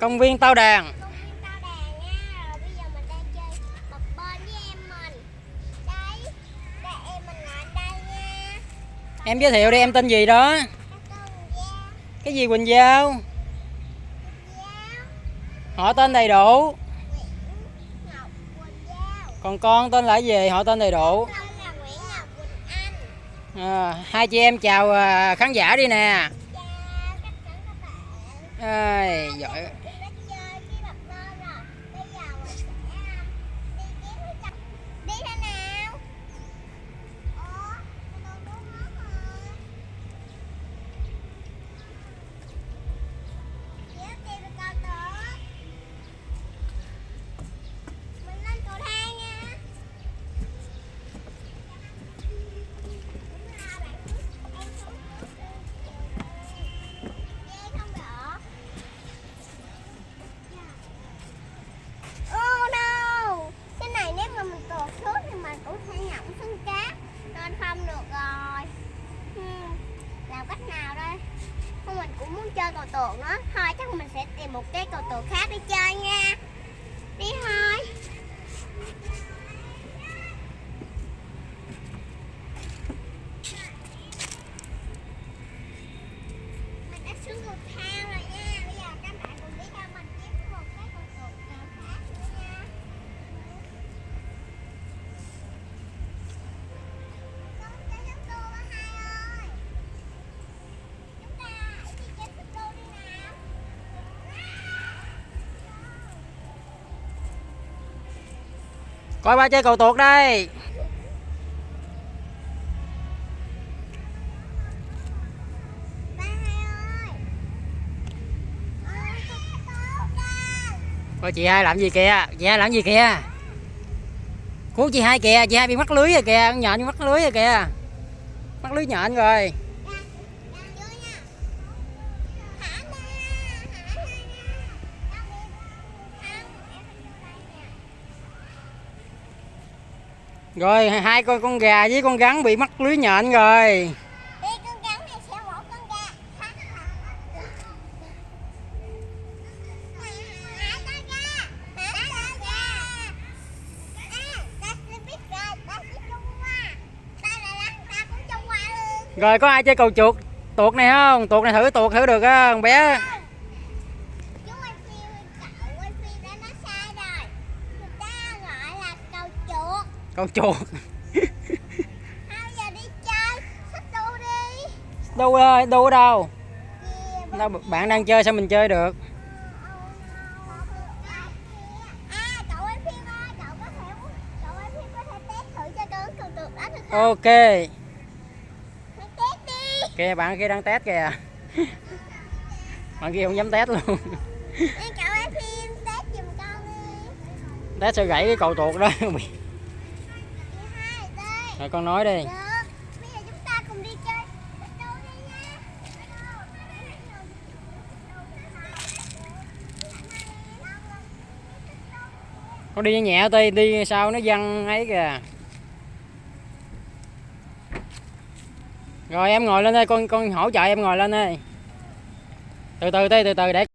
công viên Tao Đàn. Em giới thiệu đi em tên gì đó? Cái gì Quỳnh Giao? Họ tên đầy đủ. Còn con tên là gì? Họ tên đầy đủ. À, hai chị em chào à, khán giả đi nè chào tất cả các bạn Ai, giỏi. Cách nào đây? Thôi mình cũng muốn chơi cầu tượng đó Thôi chắc mình sẽ tìm một cái cầu tượng khác để chơi nha. Đi thôi Mình đã xuống cầu thang rồi nha Bây giờ các bạn cùng đi theo mình kiếm một cái cầu tuột nào khác nữa nha Con chơi xích đu á hai ơi Chúng ta hãy đi chơi xích đu đi nào coi ba chơi cầu tuột đây. Coi chị hai làm gì kìa? Chị hai làm gì kìa? Cứu chị hai kìa, chị hai bị mắc lưới rồi kìa, con nhện mắc lưới rồi kìa. Mắc lưới nhện rồi. Rồi hai con con gà với con rắn bị mắc lưới nhện rồi. Rồi có ai chơi cầu chuột? Tuột này không? Tuột này thử tuột thử được á con bé cầu chuột. Bây giờ đi chơi? Xích đu đi. Đâu ơi đâu ở đâu. Đâu bạn đang chơi sao mình chơi được? Ok. Kìa bạn kia đang test kìa. Bạn kia không dám test luôn. Test con sao gãy cái cầu tuột đó rồi con nói đi. Nha. Con đi nhẹ ti đi sao nó văng ấy kìa. Rồi em ngồi lên đây con con hỗ trợ em ngồi lên đây. Từ từ ti từ từ để